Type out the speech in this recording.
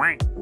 Quack.